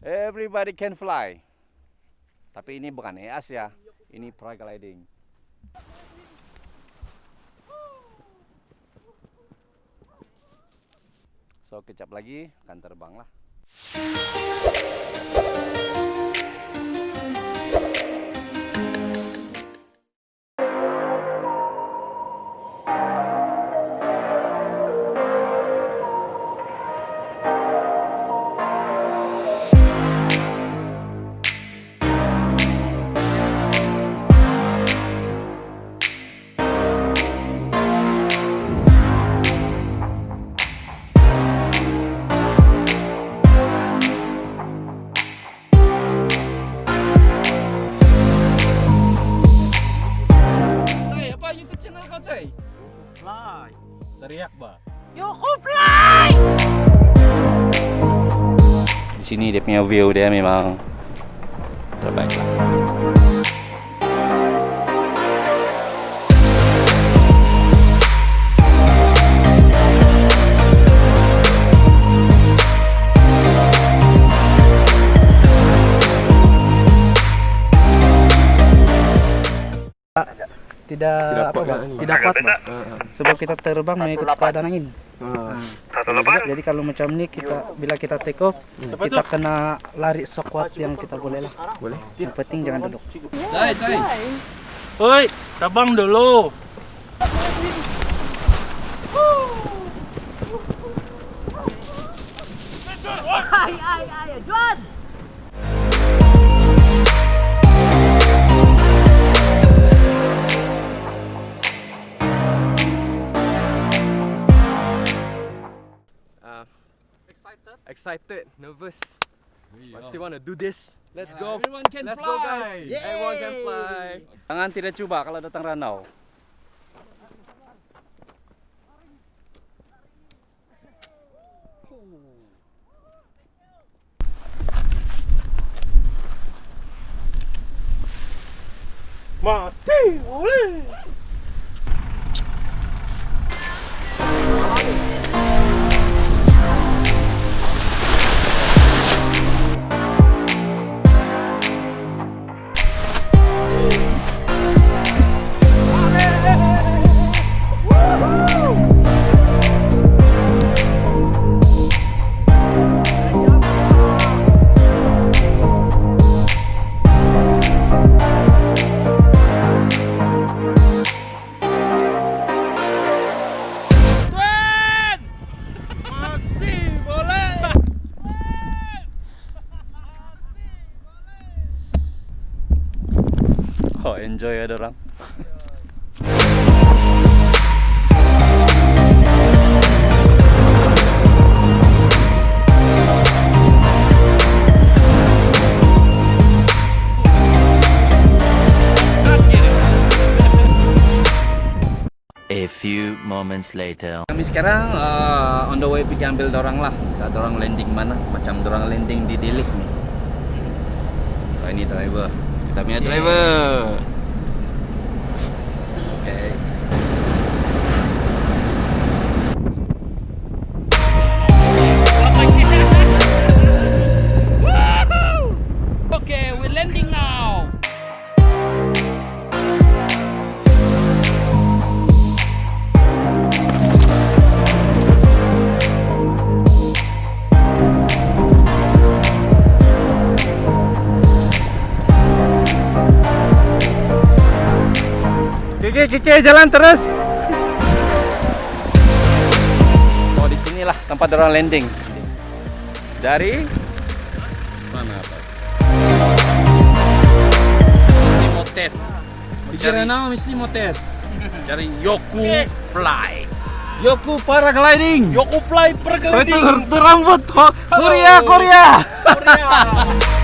Everybody can fly. Tapi ini bukan EAS ya. Ini paragliding. So kecap lagi akan terbang lah. Channel kau Cai? Fly. Teriak bah. Yoko fly! Di sini dia punya view dia memang terbaik lah. Tidak apa, Pak? tidak kuat Pak. sebab kita terbang mengikut keadaan angin. Jadi, jadi kalau macam ini kita bila kita take off kita kena lari sekuat yang kita boleh lah. Boleh. Yang penting jangan duduk. Cai, Cai. Woi, terbang dulu. Ay, ay, ay, John! Excited, nervous, but still want to do this. Let's go. Everyone can Let's fly. go, guys. Everyone can fly. Jangan tidak coba kalau datang ranau. Masih boleh. Enjoy ada orang. A few moments later. Kami sekarang uh, on the way pergi ambil dorang lah. Tak dorang landing mana? Macam dorang landing di Dilik ni. Oh, ini driver. Kita punya driver. Kiki, Kiki jalan terus. Oh, di sinilah tempat orang landing. Dari sana atas. Ini mau tes. Bicara nama mesti mau tes. Dari Yoku Fly. Yoku paragliding. Yoku Fly pergelanting. Itu rambut Korea Korea. Korea.